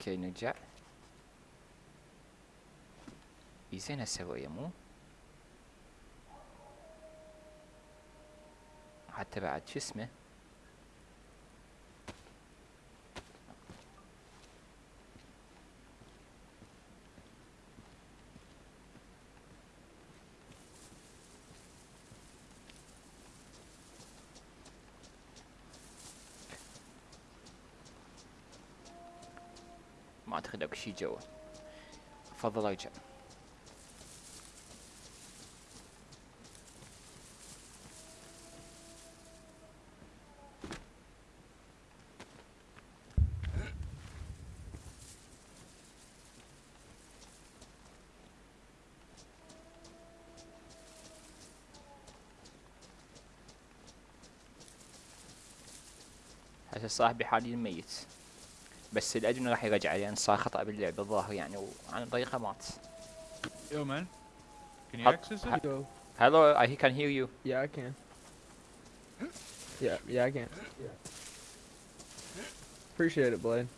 اوكي نرجع اي زين هسه مو حتى بعد شو اسمه شي جوا افضل ارجع صاحبي حاليا ميت. بس الادري انه راح يرجع لأن صار خطا باللعبه الظاهر يعني وعن طريقه مات Yo, man. Can you access it? Yo, Hello, I can hear you. yeah, I can. Yeah, yeah, I can. Appreciate it, Blade.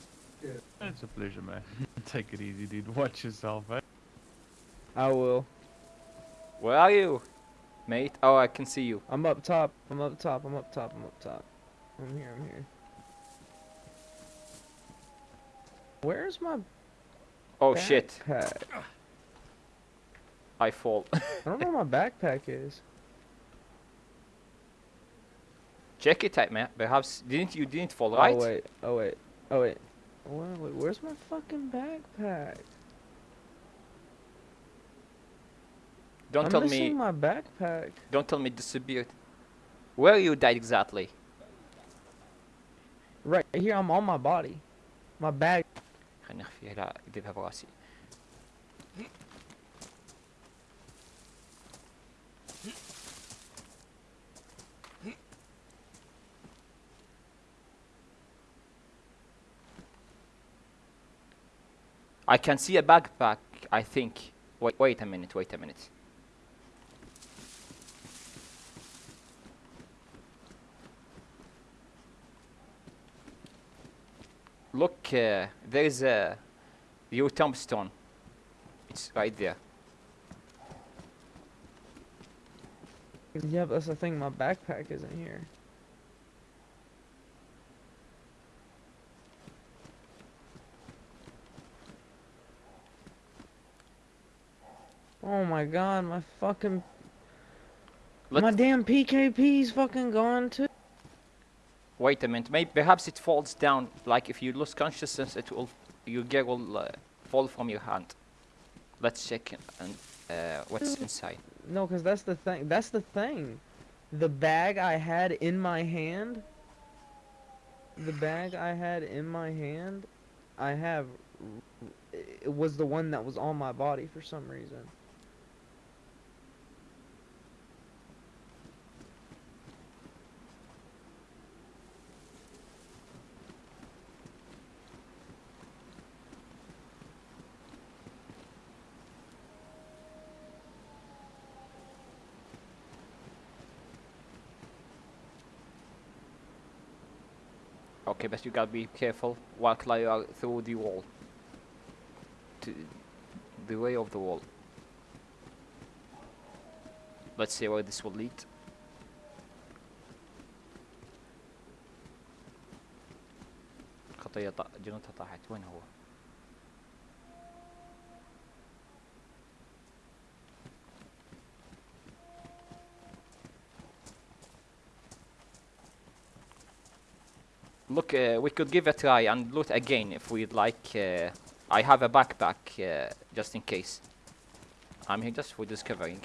It's a pleasure, man. Take it easy, dude. Watch yourself, eh? I will. Where are you, mate? Oh, I can see you. I'm up top. I'm up top. I'm up top. I'm up top. I'm here. I'm here. Where's my Oh shit. I fall. I don't know where my backpack is. Check it out, man. Perhaps didn't you didn't fall, oh, right? Oh wait. Oh wait. Oh wait. Wait, wait, where's my fucking backpack? Don't I'm tell me. my backpack. Don't tell me disappeared. Where you died exactly? Right here. I'm on my body. My bag. خليني اخفيها لا اكذبها براسي. I can see a backpack, I think. Wait, wait a minute, wait a minute. Uh, there is a your tombstone. It's right there. Yeah, but that's the thing. My backpack isn't here. Oh my god, my fucking my Let damn PKP's fucking gone too. Wait a minute. Maybe perhaps it falls down. Like if you lose consciousness, it will your gear will uh, fall from your hand. Let's check and uh, what's inside. No, cause that's the thing. That's the thing. The bag I had in my hand. The bag I had in my hand, I have. It was the one that was on my body for some reason. Okay, but you gotta be careful while you are through the wall. To the way of the wall. Let's see where this will lead. خطية ط- جنودها طاحت وين هو؟ Look, uh, we could give a try and loot again if we'd like. Uh, I have a backpack uh, just in case. I'm here just for discovering.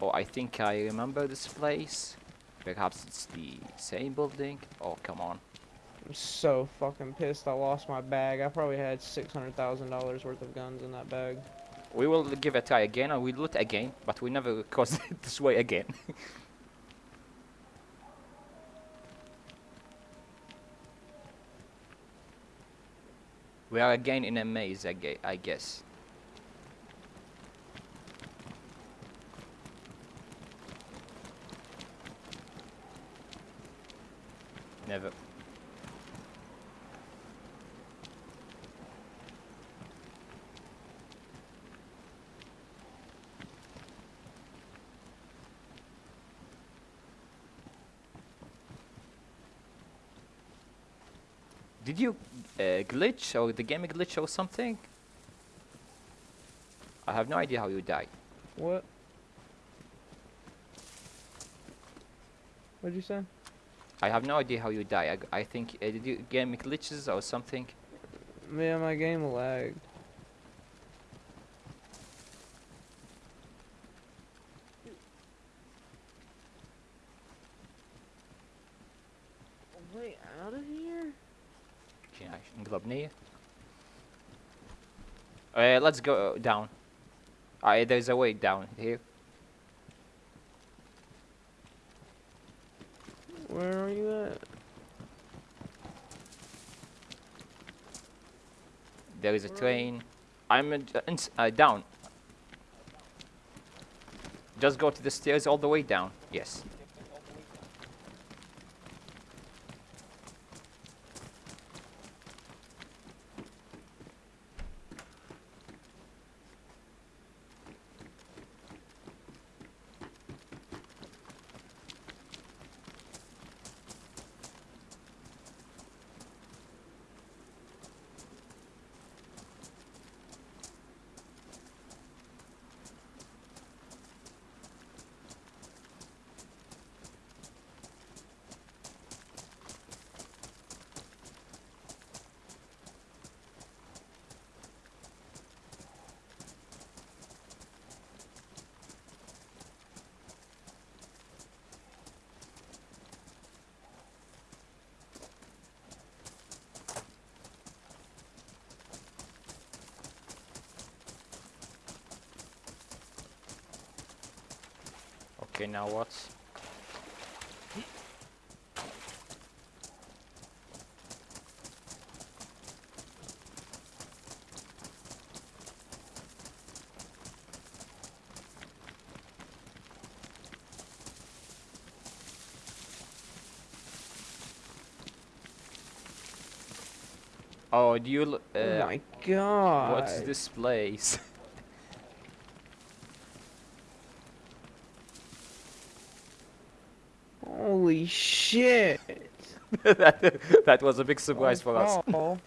Oh, I think I remember this place. Perhaps it's the same building. Oh, come on. I'm so fucking pissed. I lost my bag. I probably had six hundred thousand dollars worth of guns in that bag. We will give a try again and we loot again, but we never cross it this way again. We are again in a maze, I guess. Never. Did you uh, glitch or the game glitch or something? I have no idea how you die. What? What'd you say? I have no idea how you die. I, I think uh, did you game glitches or something? Yeah, my game lagged. Way out of here? Neer. Uh, let's go down. Uh, there's a way down here. Where are you at? There is a Where train. I'm uh, uh, down. Just go to the stairs all the way down. Yes. Okay, now what? Oh, do you? Uh, oh my god. what's this place? Holy shit. that, that was a big surprise for us. Oh.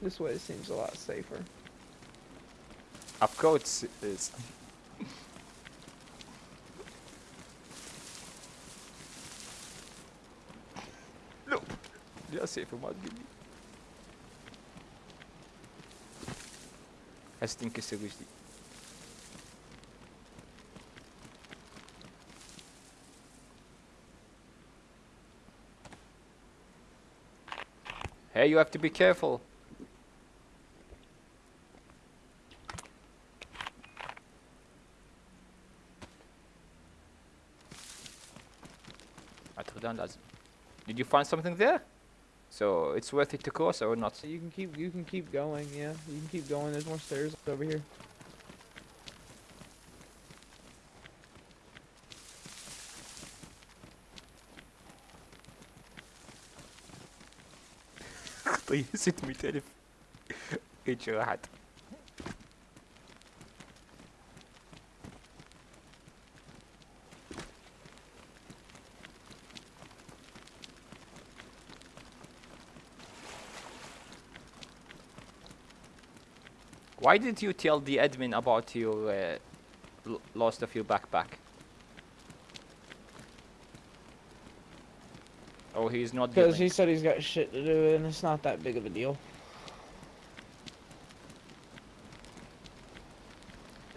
This way seems a lot safer. Of course it is. Foi mal de mim. Essa tem que ser gostei. Hey, you have to be careful. أتخدان لازم. Did you find something there? So it's worth it to cross or not? You can keep you can keep going, yeah. You can keep going. There's more stairs over here. طيب 600 ألف ايش راحت Why didn't you tell the admin about your uh, lost of your backpack? Oh, he's not Because he said he's got shit to do and it's not that big of a deal.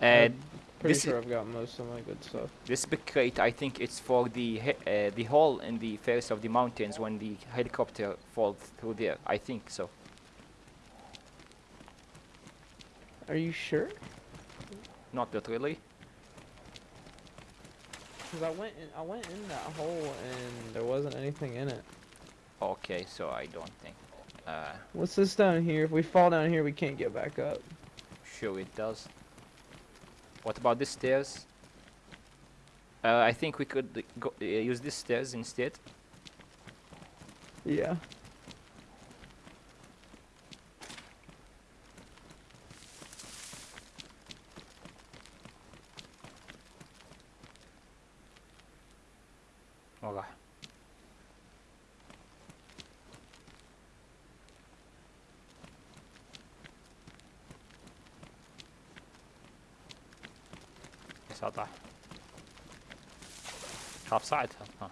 Uh, Pretty this sure I've got most of my good stuff. This big crate, I think it's for the he- uh, the hole in the face of the mountains when the helicopter falls through there. I think so. Are you sure? Not literally. Because I went in, I went in that hole and there wasn't anything in it. Okay, so I don't think. Uh, What's this down here? If we fall down here, we can't get back up. sure it does. What about the stairs? Uh, I think we could go, uh, use these stairs instead. Yeah. offside. Huh.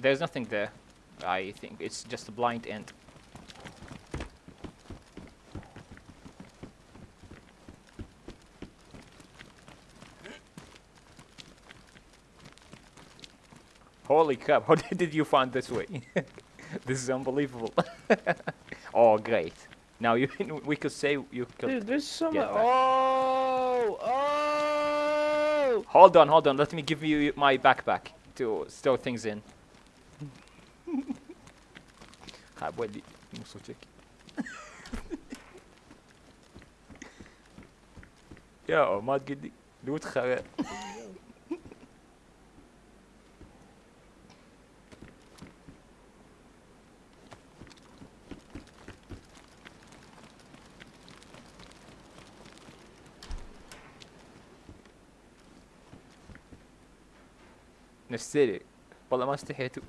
There's nothing there. I think it's just a blind end. Holy crap, how did you find this way? this is unbelievable. oh, great. Now you we could say you could... Dude, there's some... Oh! Oh! Hold on, hold on. Let me give you my backpack to store things in. حبولي نص تشيك يا ما تقدي لوت خرا نشتري والله ما استحيتوا.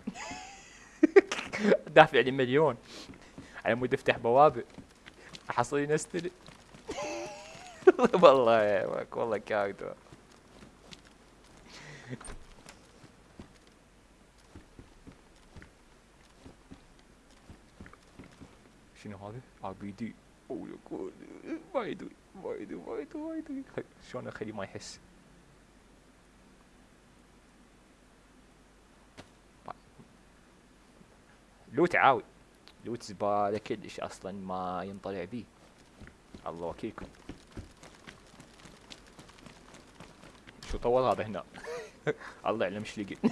دافع لي مليون. على مود افتح بوابة. احصل لي نستري. والله يا ماك والله كاردو. شنو هذا؟ ار بي دي ما يدري ما يدري ما يدري ما يدري. خ- شلون اخليه ما يحس؟ لوت عاوي. لوت زبالة كلش أصلا ما ينطلع بيه. الله وكيلكم. شو طول هذا هنا؟ الله يعلم إيش لقي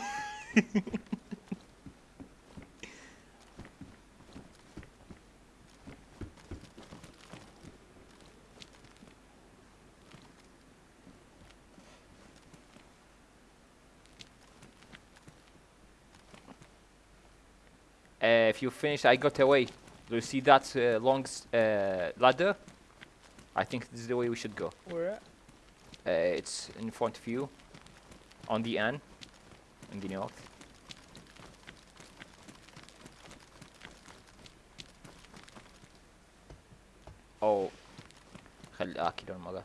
if you finish, I got away. Do you see that uh, long s- uh, ladder? I think this is the way we should go. Where at? Uh, it's in front of you, on the end, in the north. أو خل آكل المرة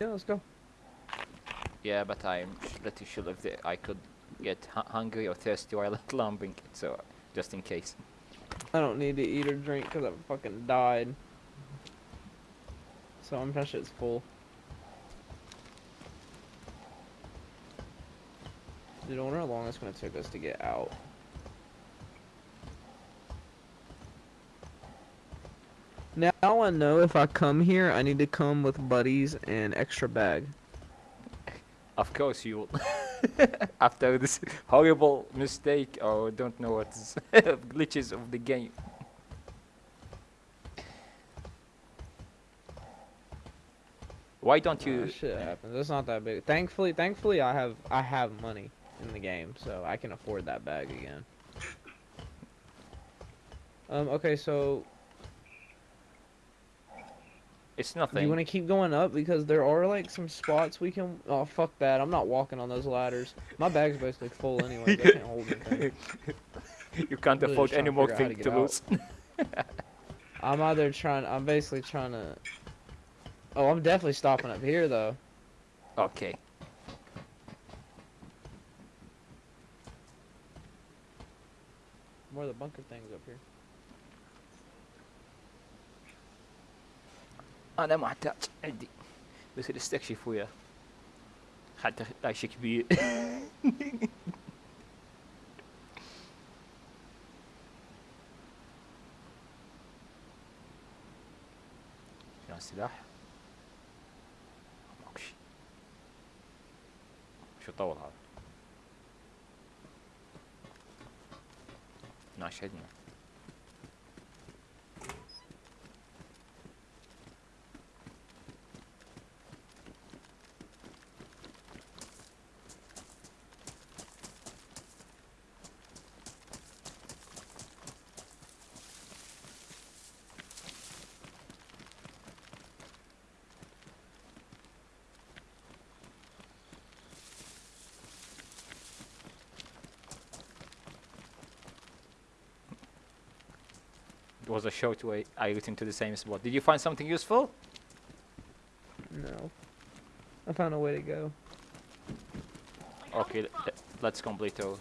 Yeah, let's go. Yeah, but I'm pretty sure if I could get hu- hungry or thirsty while climbing, so just in case. I don't need to eat or drink because I fucking died. So I'm pretty sure it's full. Dude, I wonder how long it's gonna take us to get out. Now I know if I come here, I need to come with buddies and extra bag. Of course you will. After this horrible mistake or don't know what glitches of the game. Why don't you? shit happens. It's not that big. Thankfully, thankfully, I have I have money in the game, so I can afford that bag again. Um. Okay, so It's nothing. you want to keep going up because there are like some spots we can. Oh fuck that! I'm not walking on those ladders. My bag's basically full anyway. I can't hold anything. you can't Really afford any more thing to to lose. I'm either trying. I'm basically trying to. Oh, I'm definitely stopping up here though. okay. More of the bunker things up here. أنا محتاج عندي. بس استكشف وياه. حتى شيء كبير. شنو السلاح؟ ماكو شي شو طول هذا؟ 12 It was a short way I returned to the same spot. Did you find something useful? No. I found a way to go. Okay, le- let's complete our...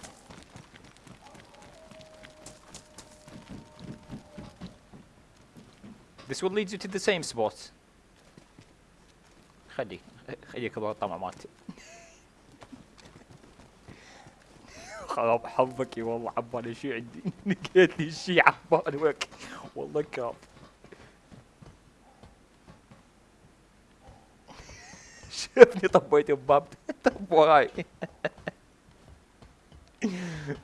This will lead you to the same spot. خليك خليك الله طمع مالتي خراب حظك يا والله عبالي شي عندي لقيت لي شي عبالي وك والله كاب شافني طبيت بباب طب وراي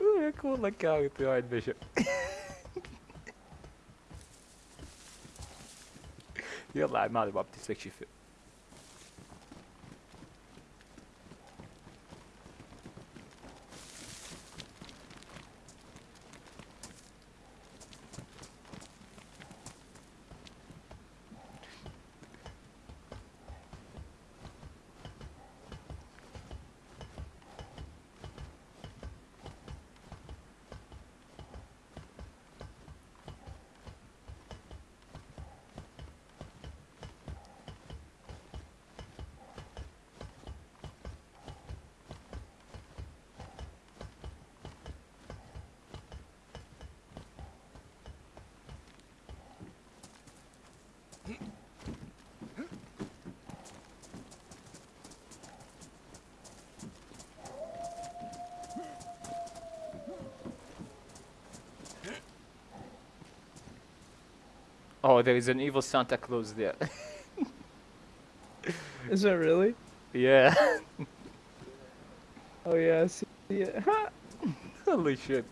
وياك والله كارث يا عيد بشر يلا عاد مالي باب تستكشف Oh, there is an evil Santa Claus there. Is that really? yeah. Oh yeah, I see it. Holy shit.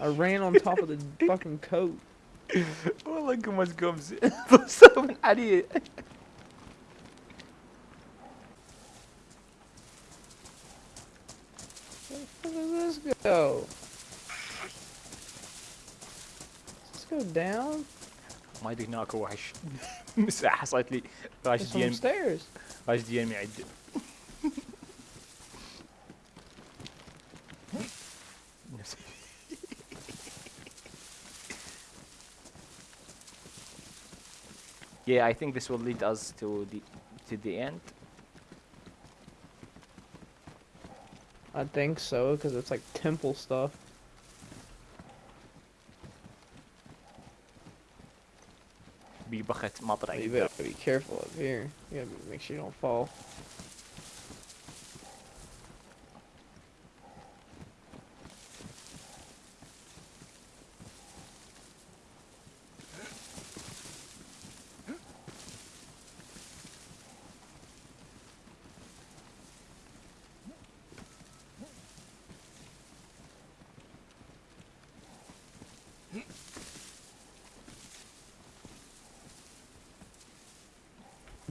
I ran on top of the fucking coat. والله قمص قمص بصر من علي Where does this go? Does this go down? ما ادري هناك وحش مساحة حصلت لي راش There's دي some ام yeah, I think this will lead us to the to the end. I think so, because it's like temple stuff. Be careful up here. You gotta make sure you don't fall.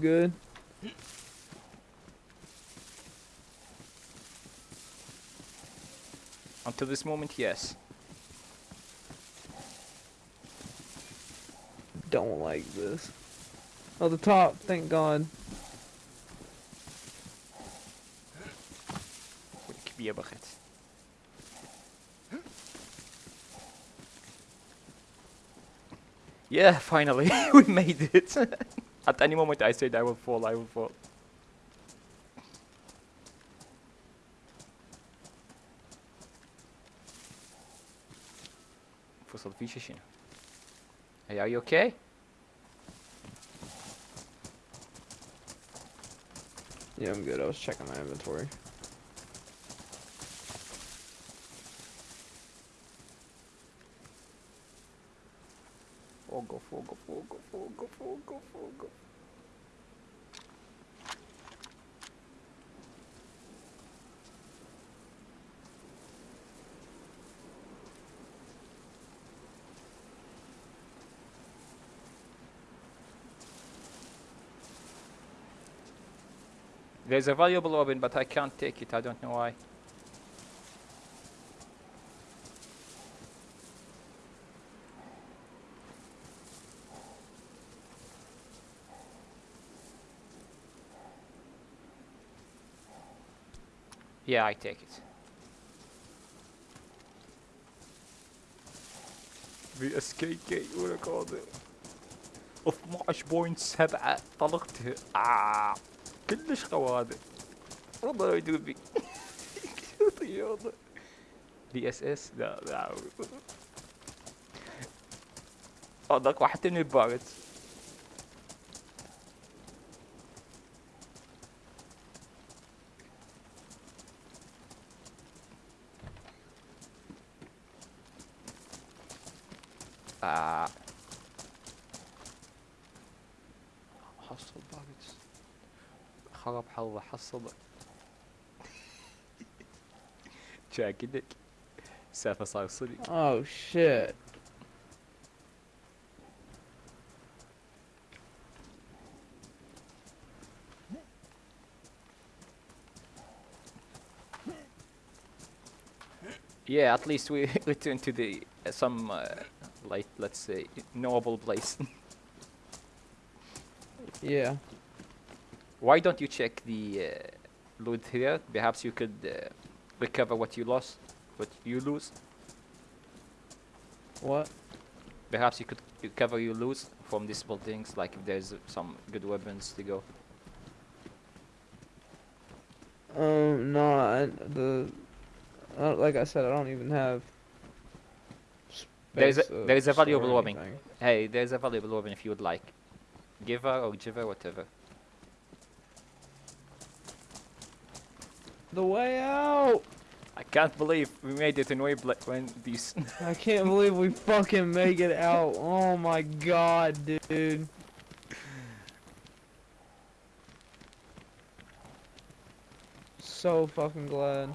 good? Until this moment, yes. Don't like this. Oh, the top, thank god. Yeah, finally, we made it. At any moment I said I will fall, I will fall. Fossil fishing. Hey, are you okay? Yeah, I'm good. I was checking my inventory. Fogo, fogo, fogo, fogo, fogo. There's a valuable weapon, but I can't take it. I don't know why. Yeah, I take it. بأسكيكي ورقاضي اوف 12.7 طلقتها آه. كلش قواضي والله يدري بي رياضة دي اس اس لا لا اضرك واحد من البارت آه. حصل باقت خرب حظه حصل شاكدك سالفة صار صدق Oh shit. Yeah, at least we return to the uh, some uh, like let's say knowable place. Yeah. Why don't you check the uh, loot here? Perhaps you could uh, recover what you lost, what you lose. What? Perhaps you could recover your lose from these buildings, like if there's some good weapons to go. Um, no, I, the, uh, like I said, I don't even have. There is a- there is a valuable weapon. Hey, there's a valuable weapon if you would like. Give her or give her whatever. The way out. I can't believe we made it in way when these. I can't believe we fucking make it out. Oh my god, dude. So fucking glad.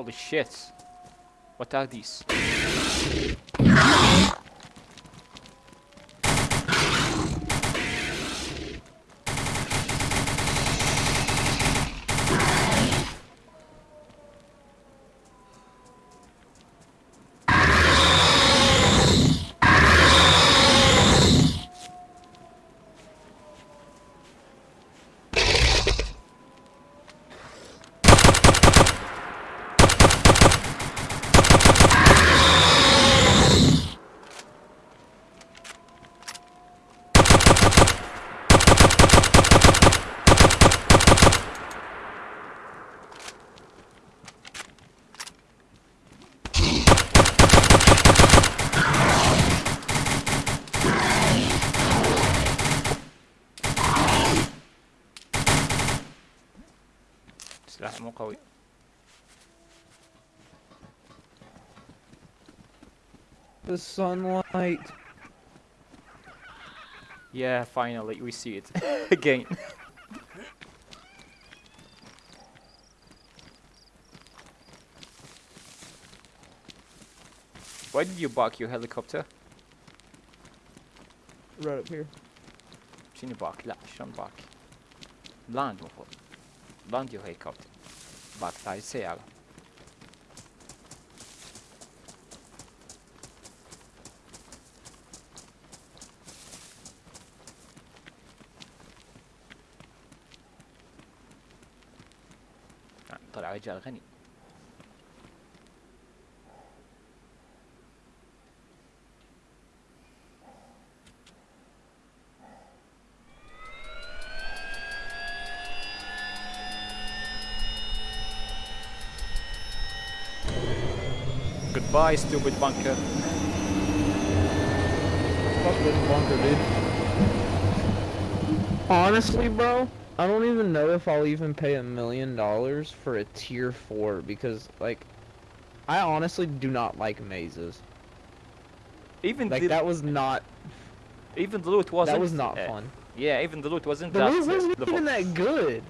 Holy shit. What are these? The sunlight. Yeah, finally, we see it again. Why did you bark your helicopter? Right up here. Şimdi bak, la, şuan bak. Land mı Land your helicopter. Bak, daha seyahat. رجال غني Goodbye, stupid bunker. Fuck this bunker, dude. Honestly, bro, I don't even know if I'll even pay a million dollars for a tier four because, like, I honestly do not like mazes. Even Like the that was not even the loot wasn't that was not uh, fun. Yeah, even the loot wasn't The that loot wasn't level. even that good.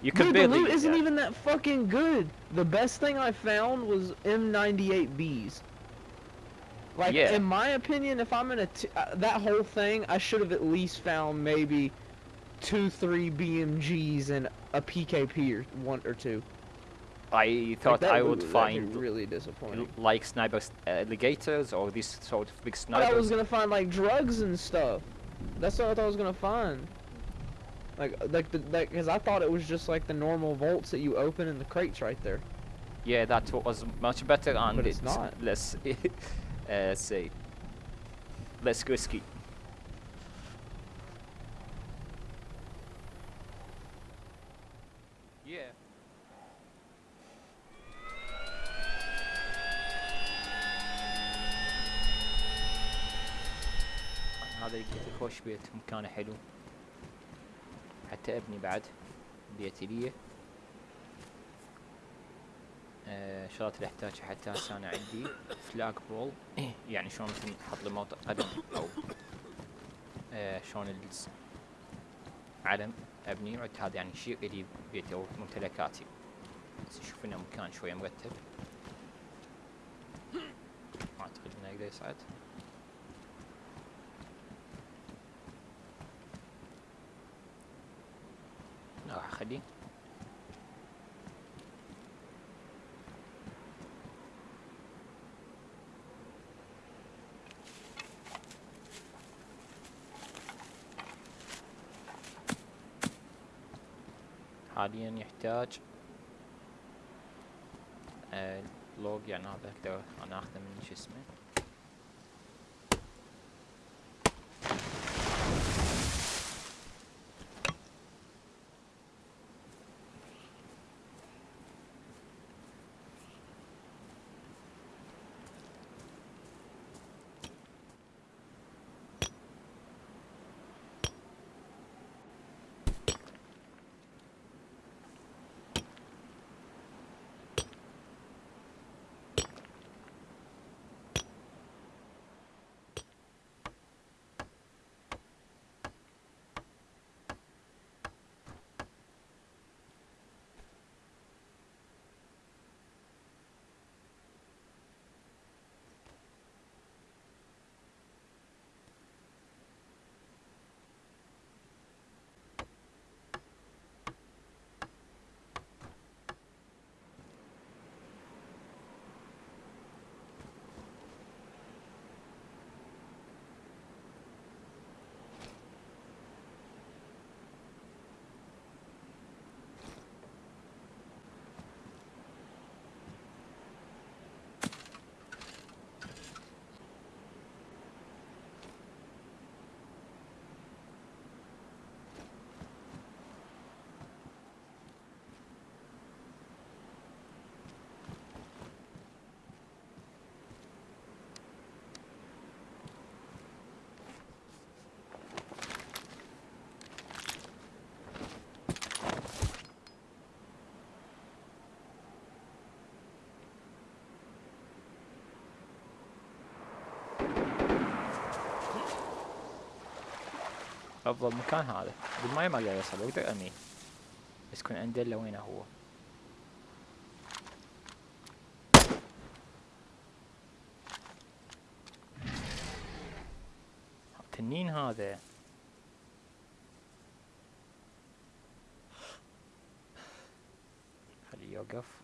You could Dude, the loot isn't yeah. even that fucking good. The best thing I found was M98Bs. Like, Yeah. in my opinion, if I'm gonna uh, that whole thing, I should have at least found maybe two, three BMGs and a PKP or one or two. I thought that I loot would find really disappointing. like sniper uh, alligators or these sort of big I thought. I was gonna find like drugs and stuff. That's what I thought I was gonna find. Like, like the like, cause I thought it was just like the normal vaults that you open in the crates right there. Yeah, that was much better and But it's not. less, uh, say, less risky. Yeah. هذا لقيته خوش بيت مكانه حلو. حتى ابني بعد بيتي ليه آه، شغلات اللي احتاجها حتى هسه أنا عندي فلاج بول يعني شلون مثل نحط موطئ قدم أو آه، شلون علم أبني وعد هذا يعني شيء الي بيتي أو ممتلكاتي. بس أشوف انه مكان شوية مرتب. ما أعتقد إنه يقدر يصعد لا، راح اخليه حاليا يحتاج. آه، لوج يعني هذا أنا أخذه من شو اسمه. أفضل مكان هذا. بالماي ما أقدر أوصل أقدر ارميه بس يكون عنده الا وينه هو. تنين هذا. خليه يوقف؟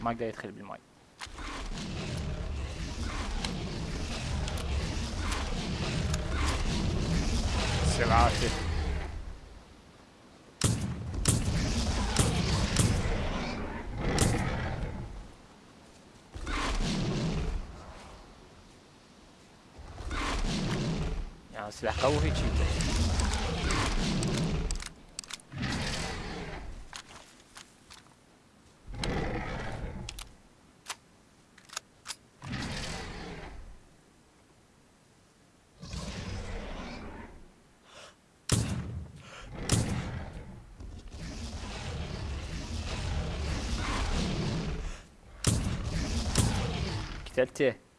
ما ده يدخل بالماي سبعة صفر يعني سلاح قوي تشيتر Ďakujem.